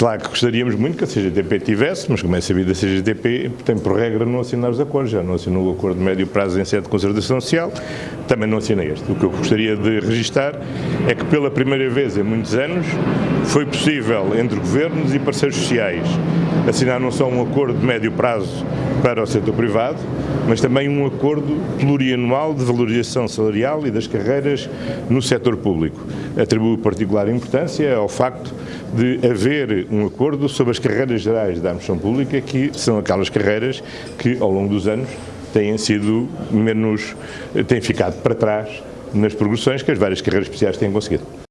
Claro que gostaríamos muito que a CGTP tivesse, mas como é sabido, a CGTP tem por regra não assinar os acordos, já não assinou o acordo de médio prazo em sede de concertação social, também não assina este. O que eu gostaria de registar é que pela primeira vez em muitos anos foi possível entre governos e parceiros sociais assinar não só um acordo de médio prazo para o setor privado, mas também um acordo plurianual de valorização salarial e das carreiras no setor público. Atribuo particular importância ao facto de haver um acordo sobre as carreiras gerais da administração pública, que são aquelas carreiras que, ao longo dos anos, têm sido menos, têm ficado para trás nas progressões que as várias carreiras especiais têm conseguido.